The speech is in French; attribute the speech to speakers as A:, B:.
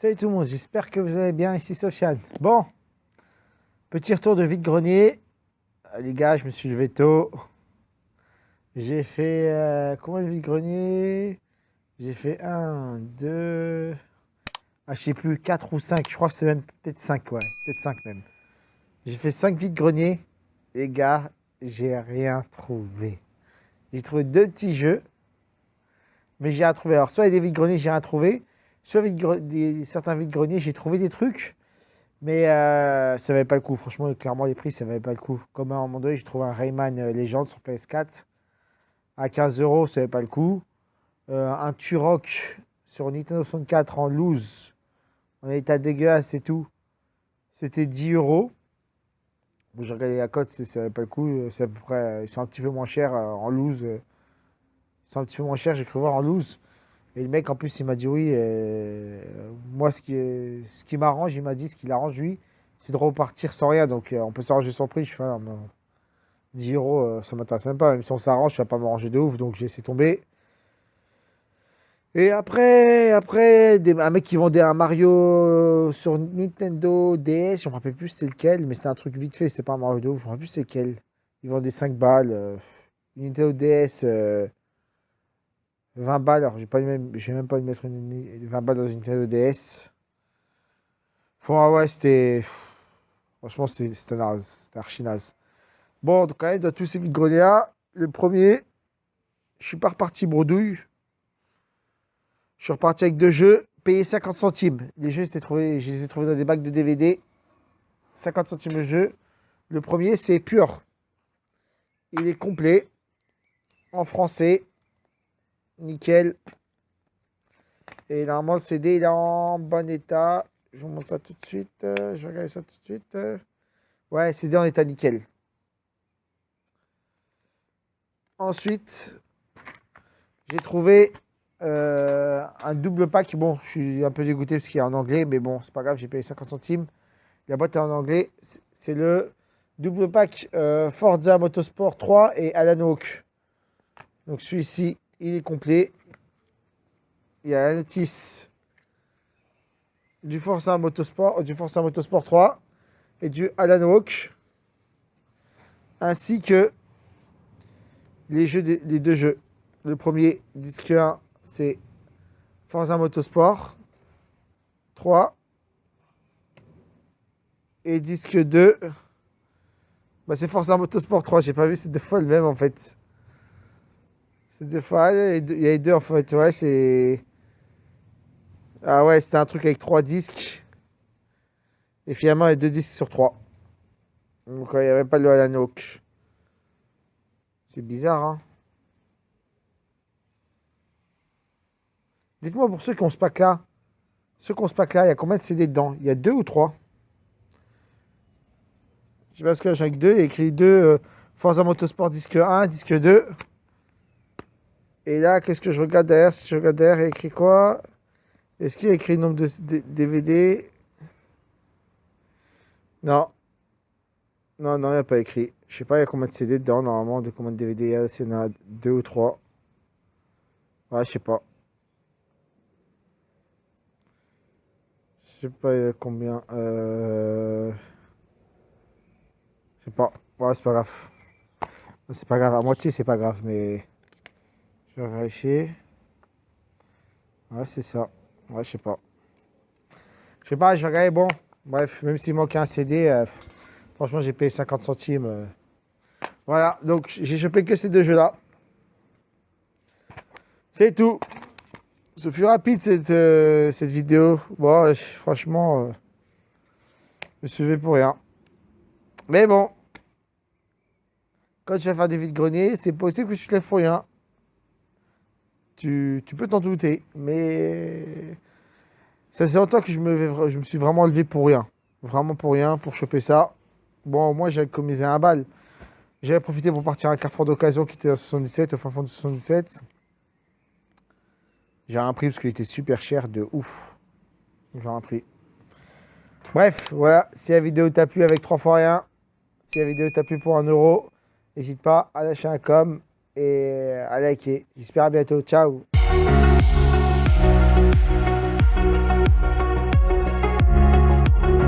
A: Salut tout le monde, j'espère que vous allez bien, ici Sofiane. Bon, petit retour de vide-grenier. Ah, les gars, je me suis levé tôt. J'ai fait euh, combien de vide-grenier? J'ai fait 1, 2, ah, je sais plus, 4 ou 5. Je crois que c'est même peut-être 5, ouais, peut-être 5 même. J'ai fait 5 vide-greniers. Les gars, j'ai rien trouvé. J'ai trouvé deux petits jeux, mais j'ai rien trouvé. Alors, soit il y a des vide-greniers, j'ai rien trouvé sur des, certains vides-greniers, j'ai trouvé des trucs, mais euh, ça valait pas le coup. Franchement, clairement, les prix, ça valait pas le coup. Comme à un moment donné, j'ai trouvé un Rayman euh, Legend sur PS4 à 15 euros, ça valait pas le coup. Euh, un Turok sur Nintendo 64 en loose, en état dégueulasse et tout, c'était 10 euros. Bon, j'ai regardé la cote, ça valait pas le coup. C'est à peu près, ils sont un petit peu moins chers en loose. Ils sont un petit peu moins chers, j'ai cru voir en loose. Et le mec, en plus, il m'a dit oui. Euh, moi, ce qui, ce qui m'arrange, il m'a dit ce qui l'arrange, lui, c'est de repartir sans rien. Donc, euh, on peut s'arranger son prix. Je fais, 10 euros, euh, ça m'intéresse même pas. Même si on s'arrange, je vais pas m'arranger de ouf. Donc, j'ai laissé tomber. Et après, après un mec qui vendait un Mario sur Nintendo DS, je me rappelle plus c'était lequel, mais c'était un truc vite fait, c'était pas un Mario de ouf, je me rappelle plus c'est lequel. Il vendait 5 balles. Nintendo DS. 20 balles, alors j'ai pas même, même pas de mettre 20 balles dans une Nintendo DS. Bon, ouais, c'était. Franchement, c'était naze. C'était archi naze. Bon, donc, quand même, dans tous ces vides là le premier, je suis pas reparti bredouille. Je suis reparti avec deux jeux, payé 50 centimes. Les jeux, trouvé, je les ai trouvés dans des bacs de DVD. 50 centimes le jeu. Le premier, c'est Pure. Il est complet, en français, Nickel. Et normalement, le CD est en bon état. Je vous montre ça tout de suite. Je vais regarder ça tout de suite. Ouais, CD en état nickel. Ensuite, j'ai trouvé euh, un double pack. Bon, je suis un peu dégoûté parce qu'il est en anglais, mais bon, c'est pas grave, j'ai payé 50 centimes. La boîte est en anglais. C'est le double pack euh, Forza Motorsport 3 et Alan Hawk. Donc celui-ci, il est complet. Il y a la notice du Forza Motorsport, du Forza Motorsport 3 et du Alan Walk, ainsi que les deux jeux. Le premier, disque 1, c'est Forza Motorsport 3 et disque 2, bah c'est Forza Motorsport 3. J'ai pas vu, c'est deux fois le même en fait. C'est des il y a les deux en fait, ouais, c'est. Ah ouais, c'était un truc avec trois disques. Et finalement, il y a deux disques sur trois. Donc, il n'y avait pas le Alan C'est bizarre, hein. Dites-moi pour ceux qui ont ce pack là, ceux qui ont ce pack là, il y a combien de CD dedans? Il y a deux ou trois? Je sais pas ce que j'ai avec deux, il y a écrit deux euh, Forza Motorsport disque 1, disque 2. Et là, qu'est-ce que je regarde derrière? Si je regarde derrière, il y a écrit quoi? Est-ce qu'il y a écrit le nombre de DVD Non. Non, non, il n'y a pas écrit. Je sais pas, il y a combien de CD dedans, normalement, de combien de DVD il y a, s'il y en a deux ou trois. Ouais, je sais pas. Je sais pas, combien. Euh... Je sais pas. Ouais, c'est pas grave. C'est pas grave. À moitié, c'est pas grave, mais... Je vais vérifier. Ouais, c'est ça. Ouais, je sais pas. Je sais pas, je vais regarder. Bon, bref, même s'il manque un CD, euh, franchement, j'ai payé 50 centimes. Euh. Voilà, donc j'ai chopé que ces deux jeux-là. C'est tout. Ce fut rapide cette, euh, cette vidéo. Bon, franchement, je me suis levé pour rien. Mais bon, quand tu vas faire des vides greniers, c'est possible que tu te lèves pour rien. Tu, peux t'en douter, mais ça c'est longtemps que je me, suis vraiment levé pour rien. Vraiment pour rien, pour choper ça. Bon, moi j'ai commisé un bal. J'avais profité pour partir à un carrefour d'occasion qui était à 77, au fin fond de 77. J'ai un prix parce qu'il était super cher de ouf. J'ai un prix. Bref, voilà. Si la vidéo t'a plu avec 3 fois rien, si la vidéo t'a plu pour 1 euro, n'hésite pas à lâcher un com et à liker. J'espère à bientôt. Ciao